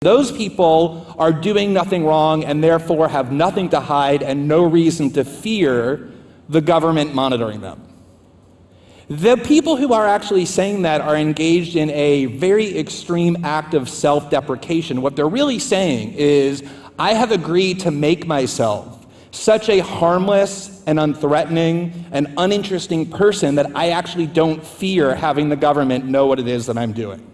Those people are doing nothing wrong and therefore have nothing to hide and no reason to fear the government monitoring them. The people who are actually saying that are engaged in a very extreme act of self deprecation. What they're really saying is, I have agreed to make myself such a harmless and unthreatening and uninteresting person that I actually don't fear having the government know what it is that I'm doing.